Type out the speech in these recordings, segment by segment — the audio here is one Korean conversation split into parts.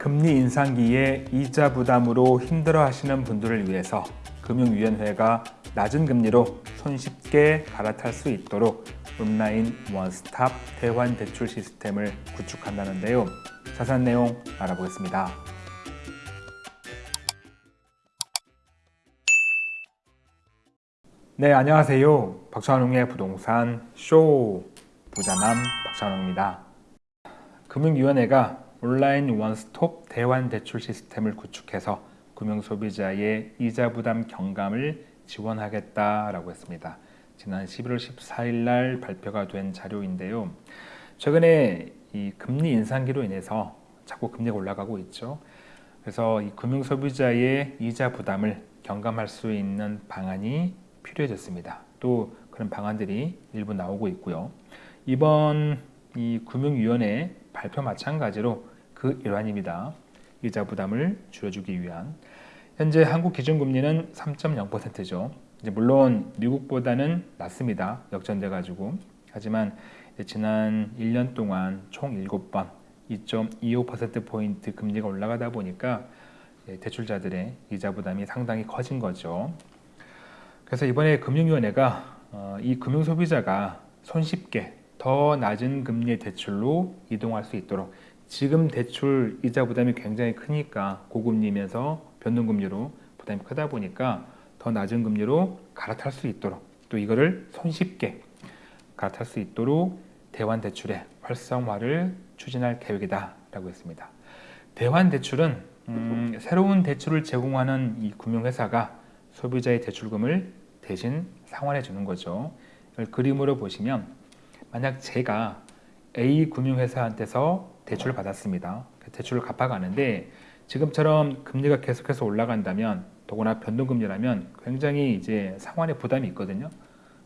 금리 인상기에 이자 부담으로 힘들어 하시는 분들을 위해서 금융위원회가 낮은 금리로 손쉽게 갈아탈 수 있도록 온라인 원스톱 대환 대출 시스템을 구축한다는데요. 자세한 내용 알아보겠습니다. 네, 안녕하세요. 박찬웅의 부동산 쇼 부자남 박찬웅입니다. 금융위원회가 온라인 원스톱 대환 대출 시스템을 구축해서 금융소비자의 이자 부담 경감을 지원하겠다라고 했습니다. 지난 11월 14일 날 발표가 된 자료인데요. 최근에 이 금리 인상기로 인해서 자꾸 금리가 올라가고 있죠. 그래서 이 금융소비자의 이자 부담을 경감할 수 있는 방안이 필요해졌습니다. 또 그런 방안들이 일부 나오고 있고요. 이번 이 금융위원회 발표 마찬가지로 그 일환입니다. 이자 부담을 줄여주기 위한 현재 한국 기준금리는 3.0%죠. 이제 물론 미국보다는 낮습니다. 역전돼 가지고 하지만 지난 1년 동안 총 7번 2.25%포인트 금리가 올라가다 보니까 대출자들의 이자 부담이 상당히 커진 거죠. 그래서 이번에 금융위원회가 어, 이 금융소비자가 손쉽게 더 낮은 금리의 대출로 이동할 수 있도록 지금 대출 이자 부담이 굉장히 크니까 고금리면서 변동금리로 부담이 크다 보니까 더 낮은 금리로 갈아탈 수 있도록 또 이거를 손쉽게 갈아탈 수 있도록 대환 대출의 활성화를 추진할 계획이다 라고 했습니다. 대환 대출은 음, 새로운 대출을 제공하는 이 금융회사가 소비자의 대출금을 대신 상환해 주는 거죠. 그림으로 보시면 만약 제가 A 금융회사한테서 대출을 받았습니다. 그 대출을 갚아가는데 지금처럼 금리가 계속해서 올라간다면 더구나 변동금리라면 굉장히 이제 상환의 부담이 있거든요.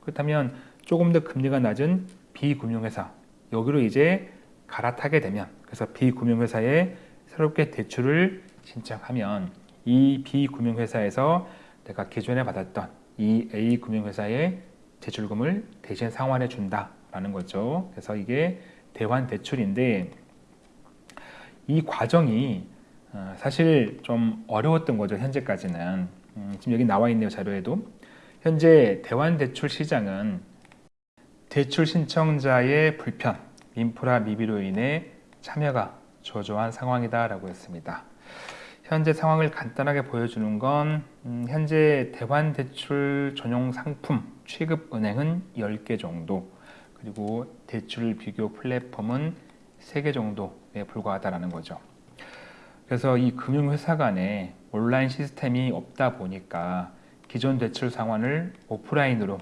그렇다면 조금 더 금리가 낮은 B금융회사 여기로 이제 갈아타게 되면 그래서 B금융회사에 새롭게 대출을 신청하면 이 B금융회사에서 내가 기존에 받았던 이 A금융회사의 대출금을 대신 상환해 준다라는 거죠. 그래서 이게 대환 대출인데 이 과정이 어, 사실 좀 어려웠던 거죠. 현재까지는. 음, 지금 여기 나와 있네요. 자료에도. 현재 대환 대출 시장은 대출 신청자의 불편, 인프라 미비로 인해 참여가 저조한 상황이다 라고 했습니다. 현재 상황을 간단하게 보여주는 건 음, 현재 대환 대출 전용 상품 취급 은행은 10개 정도 그리고 대출 비교 플랫폼은 3개 정도에 불과하다는 거죠. 그래서 이 금융회사 간에 온라인 시스템이 없다 보니까 기존 대출 상환을 오프라인으로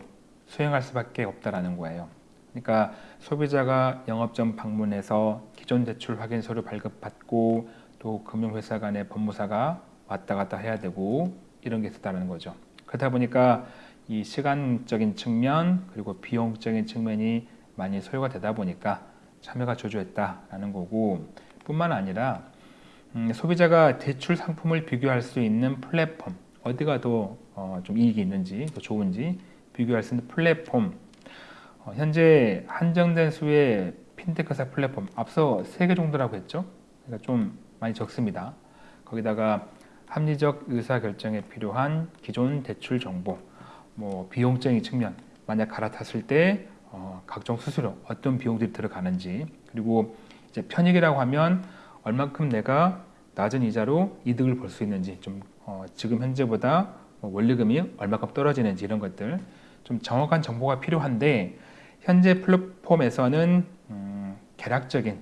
수행할 수밖에 없다는 거예요. 그러니까 소비자가 영업점 방문해서 기존 대출 확인서를 발급받고 또 금융회사 간의 법무사가 왔다 갔다 해야 되고 이런 게 있었다는 거죠. 그러다 보니까 이 시간적인 측면 그리고 비용적인 측면이 많이 소요가 되다 보니까 참여가 저조했다라는 거고 뿐만 아니라 음, 소비자가 대출 상품을 비교할 수 있는 플랫폼 어디가 더좀 어, 이익이 있는지 더 좋은지 비교할 수 있는 플랫폼. 어, 현재 한정된 수의 핀테크사 플랫폼 앞서 세개 정도라고 했죠? 그러니까 좀 많이 적습니다. 거기다가 합리적 의사결정에 필요한 기존 대출 정보 뭐 비용적인 측면 만약 갈아탔을 때 어, 각종 수수료 어떤 비용들이 들어가는지 그리고 이제 편익이라고 하면 얼만큼 내가 낮은 이자로 이득을 볼 수 있는지 좀 어, 지금 현재보다 뭐 원리금이 얼마큼 떨어지는지 이런 것들 좀 정확한 정보가 필요한데 현재 플랫폼에서는 음, 개략적인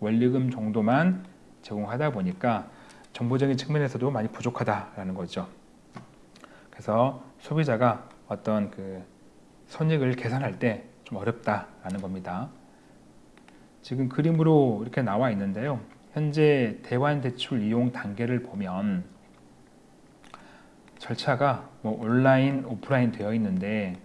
원리금 정도만 제공하다 보니까 정보적인 측면에서도 많이 부족하다라는 거죠. 그래서 소비자가 어떤 그 손익을 계산할 때 좀 어렵다라는 겁니다. 지금 그림으로 이렇게 나와 있는데요. 현재 대환 대출 이용 단계를 보면 절차가 뭐 온라인, 오프라인 되어 있는데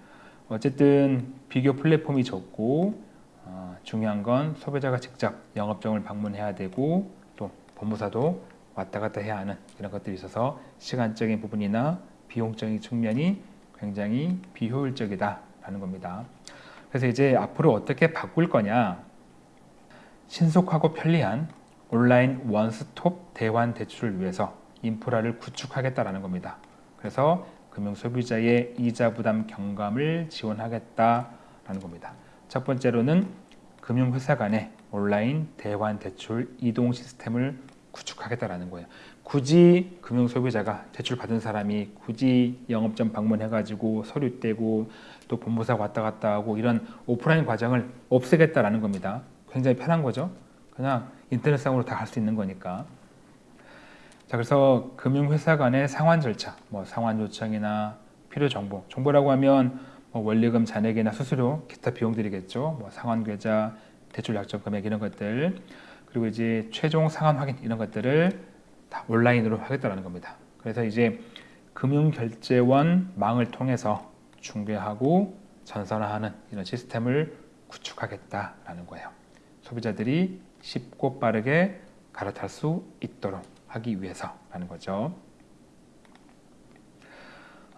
어쨌든 비교 플랫폼이 적고 어, 중요한 건 소비자가 직접 영업점을 방문해야 되고 또 법무사도 왔다 갔다 해야 하는 이런 것들이 있어서 시간적인 부분이나 비용적인 측면이 굉장히 비효율적이다라는 겁니다. 그래서 이제 앞으로 어떻게 바꿀 거냐 신속하고 편리한 온라인 원스톱 대환 대출을 위해서 인프라를 구축하겠다라는 겁니다. 그래서 금융 소비자의 이자 부담 경감을 지원하겠다라는 겁니다. 첫 번째로는 금융 회사 간의 온라인 대환 대출 이동 시스템을 구축하겠다라는 거예요. 굳이 금융 소비자가 대출 받은 사람이 굳이 영업점 방문해 가지고 서류 떼고 또 본부사 왔다 갔다 하고 이런 오프라인 과정을 없애겠다라는 겁니다. 굉장히 편한 거죠. 그냥 인터넷상으로 다 할 수 있는 거니까. 자, 그래서 금융회사 간의 상환 절차, 뭐 상환 요청이나 필요 정보, 정보라고 하면 뭐 원리금 잔액이나 수수료, 기타 비용들이겠죠. 뭐 상환 계좌, 대출 약정 금액 이런 것들, 그리고 이제 최종 상환 확인 이런 것들을 다 온라인으로 하겠다라는 겁니다. 그래서 이제 금융결제원 망을 통해서 중개하고 전산화하는 이런 시스템을 구축하겠다라는 거예요. 소비자들이 쉽고 빠르게 갈아탈 수 있도록 하기 위해서라는 거죠.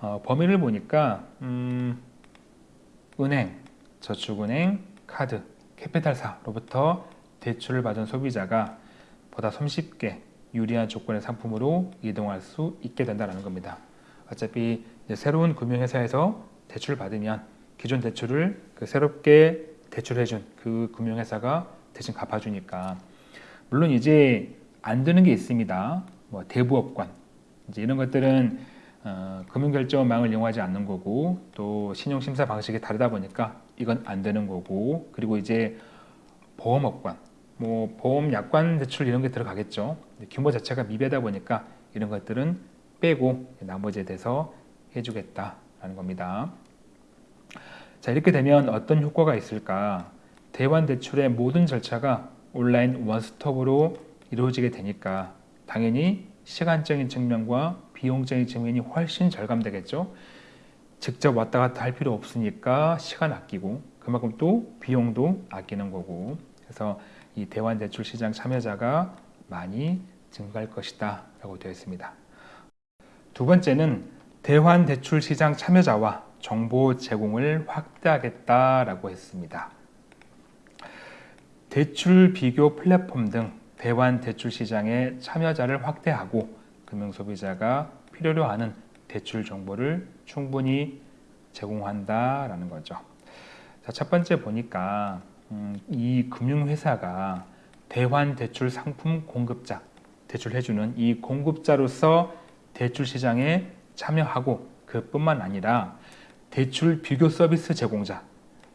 어, 범위를 보니까 음, 은행, 저축은행, 카드, 캐피탈사로부터 대출을 받은 소비자가 보다 손쉽게 유리한 조건의 상품으로 이동할 수 있게 된다는 겁니다. 어차피 새로운 금융회사에서 대출을 받으면 기존 대출을 그 새롭게 대출해준 그 금융회사가 대신 갚아주니까 물론 이제 안 되는 게 있습니다. 뭐 대부업관 이제 이런 것들은 어, 금융결제망을 이용하지 않는 거고 또 신용심사 방식이 다르다 보니까 이건 안 되는 거고 그리고 이제 보험업관 뭐 보험 약관 대출 이런 게 들어가겠죠. 규모 자체가 미비하다 보니까 이런 것들은 빼고 나머지에 대해서 해주겠다라는 겁니다. 자 이렇게 되면 어떤 효과가 있을까? 대환 대출의 모든 절차가 온라인 원스톱으로 이루어지게 되니까 당연히 시간적인 측면과 비용적인 측면이 훨씬 절감되겠죠. 직접 왔다 갔다 할 필요 없으니까 시간 아끼고 그만큼 또 비용도 아끼는 거고 그래서 이 대환 대출 시장 참여자가 많이 증가할 것이다 라고 되어 있습니다. 두 번째는 대환 대출 시장 참여자와 정보 제공을 확대하겠다라고 했습니다. 대출 비교 플랫폼 등 대환 대출 시장의 참여자를 확대하고 금융 소비자가 필요로 하는 대출 정보를 충분히 제공한다라는 거죠. 자, 첫 번째 보니까 음, 이 금융회사가 대환 대출 상품 공급자, 대출해주는 이 공급자로서 대출 시장에 참여하고 그뿐만 아니라 대출 비교 서비스 제공자,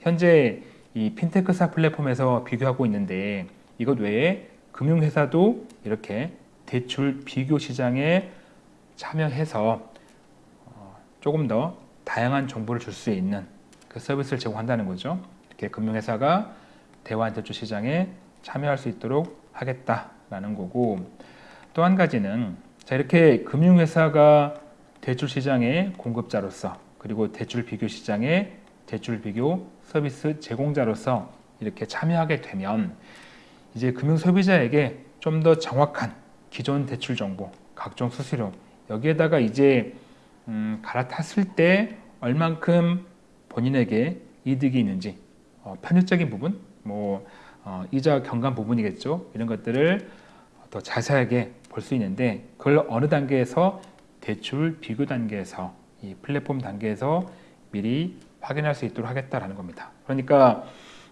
현재 이 핀테크사 플랫폼에서 비교하고 있는데 이것 외에 금융회사도 이렇게 대출 비교 시장에 참여해서 어, 조금 더 다양한 정보를 줄 수 있는 그 서비스를 제공한다는 거죠. 이렇게 금융회사가 대환 대출 시장에 참여할 수 있도록 하겠다라는 거고 또 한 가지는 자 이렇게 금융회사가 대출 시장의 공급자로서 그리고 대출 비교 시장의 대출 비교 서비스 제공자로서 이렇게 참여하게 되면 이제 금융 소비자에게 좀 더 정확한 기존 대출 정보, 각종 수수료 여기에다가 이제 음, 갈아탔을 때 얼만큼 본인에게 이득이 있는지 어, 편의적인 부분, 뭐 어, 이자 경감 부분이겠죠. 이런 것들을 더 자세하게 볼 수 있는데 그걸 어느 단계에서 대출 비교 단계에서 이 플랫폼 단계에서 미리 확인할 수 있도록 하겠다라는 겁니다. 그러니까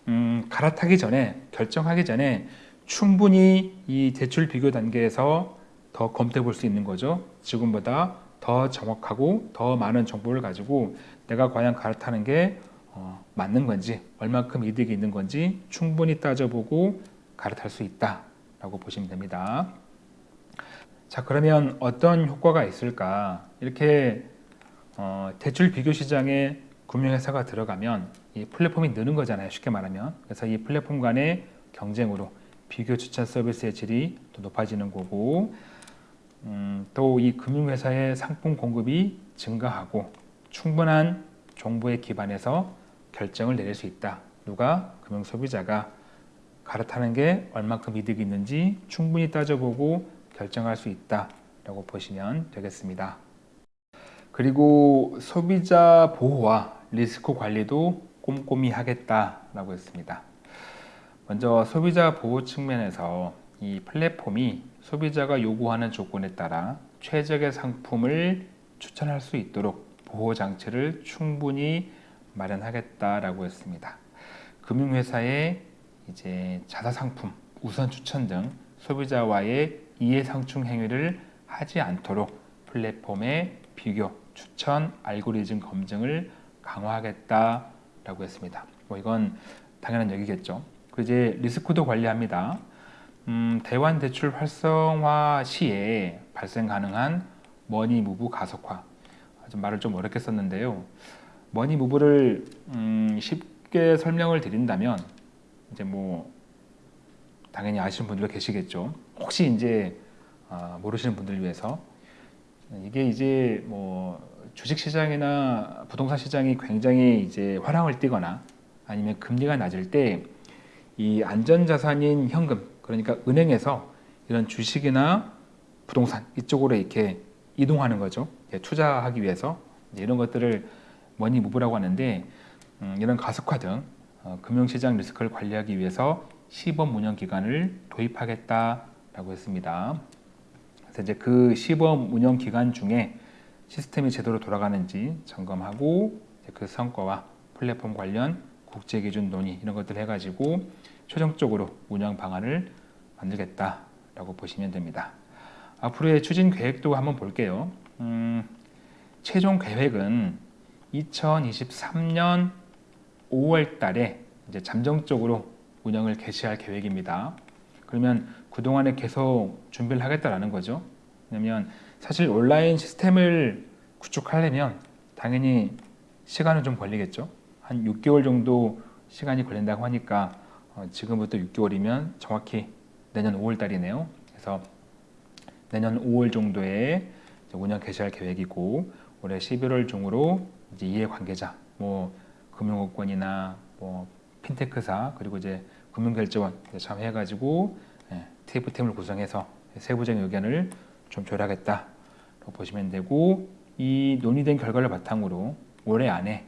음, 갈아타기 전에 결정하기 전에 충분히 이 대출 비교 단계에서 더 검토해 볼 수 있는 거죠. 지금보다 더 정확하고 더 많은 정보를 가지고 내가 과연 갈아타는 게 어, 맞는 건지 얼마큼 이득이 있는 건지 충분히 따져보고 갈아탈 수 있다라고 보시면 됩니다. 자 그러면 어떤 효과가 있을까? 이렇게 어, 대출 비교 시장에 금융회사가 들어가면 이 플랫폼이 느는 거잖아요. 쉽게 말하면. 그래서 이 플랫폼 간의 경쟁으로 비교 추천 서비스의 질이 또 높아지는 거고 음, 또이 금융회사의 상품 공급이 증가하고 충분한 정보에 기반해서 결정을 내릴 수 있다. 누가? 금융 소비자가 갈아타는 게 얼마큼 이득이 있는지 충분히 따져보고 결정할 수 있다 라고 보시면 되겠습니다. 그리고 소비자 보호와 리스크 관리도 꼼꼼히 하겠다라고 했습니다. 먼저 소비자 보호 측면에서 이 플랫폼이 소비자가 요구하는 조건에 따라 최적의 상품을 추천할 수 있도록 보호 장치를 충분히 마련하겠다라고 했습니다. 금융회사의 이제 자사 상품 우선 추천 등 소비자와의 이해 상충 행위를 하지 않도록 플랫폼의 비교, 추천, 알고리즘 검증을 강화하겠다라고 했습니다. 뭐 이건 당연한 얘기겠죠. 그 이제 리스크도 관리합니다. 음, 대환 대출 활성화 시에 발생 가능한 머니 무브 가속화. 좀 말을 좀 어렵게 썼는데요. 머니 무브를 음, 쉽게 설명을 드린다면 이제 뭐 당연히 아시는 분들도 계시겠죠. 혹시 이제 아, 모르시는 분들을 위해서 이게 이제 뭐 주식 시장이나 부동산 시장이 굉장히 이제 화랑을 띠거나 아니면 금리가 낮을 때 이 안전 자산인 현금 그러니까 은행에서 이런 주식이나 부동산 이쪽으로 이렇게 이동하는 거죠. 투자하기 위해서 이런 것들을 머니 무브라고 하는데 음, 이런 가속화 등 어, 금융시장 리스크를 관리하기 위해서 시범 운영 기간을 도입하겠다라고 했습니다. 그래서 이제 그 시범 운영 기간 중에 시스템이 제대로 돌아가는지 점검하고 그 성과와 플랫폼 관련 국제 기준 논의 이런 것들 해가지고 최종적으로 운영 방안을 만들겠다라고 보시면 됩니다. 앞으로의 추진 계획도 한번 볼게요. 음, 최종 계획은 2023년 5월 달에 이제 잠정적으로 운영을 개시할 계획입니다. 그러면 그동안에 계속 준비를 하겠다라는 거죠. 왜냐면 사실 온라인 시스템을 구축하려면 당연히 시간은 좀 걸리겠죠. 한 6개월 정도 시간이 걸린다고 하니까 어, 지금부터 6개월이면 정확히 내년 5월 달이네요. 그래서 내년 5월 정도에 운영 개시할 계획이고 올해 11월 중으로 이제 이해 관계자, 뭐 금융업권이나 뭐 핀테크사 그리고 이제 금융결제원 참여해가지고 예, TF팀을 구성해서 세부적인 의견을 좀 조율하겠다고 보시면 되고 이 논의된 결과를 바탕으로 올해 안에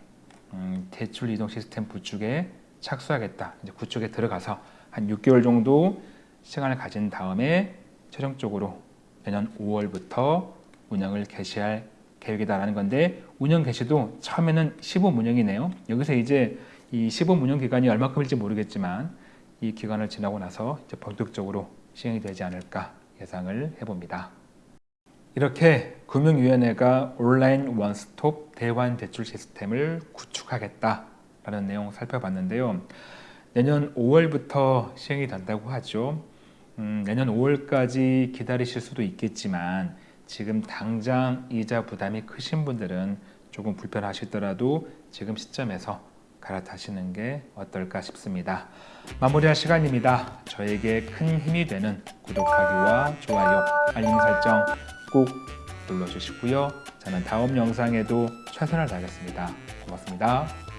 음, 대출 이동 시스템 구축에 착수하겠다. 이제 구축에 들어가서 한 6개월 정도 시간을 가진 다음에 최종적으로 내년 5월부터 운영을 개시할 계획이다라는 건데 운영 개시도 처음에는 시범 운영이네요. 여기서 이제 이 시범 운영 기간이 얼마큼일지 모르겠지만 이 기간을 지나고 나서 이제 본격적으로 시행이 되지 않을까 예상을 해봅니다. 이렇게 금융위원회가 온라인 원스톱 대환 대출 시스템을 구축하겠다라는 내용 살펴봤는데요. 내년 5월부터 시행이 된다고 하죠. 음, 내년 5월까지 기다리실 수도 있겠지만 지금 당장 이자 부담이 크신 분들은 조금 불편하시더라도 지금 시점에서 갈아타시는 게 어떨까 싶습니다. 마무리할 시간입니다. 저에게 큰 힘이 되는 구독하기와 좋아요, 알림 설정 꼭 눌러주시고요. 저는 다음 영상에도 최선을 다하겠습니다. 고맙습니다.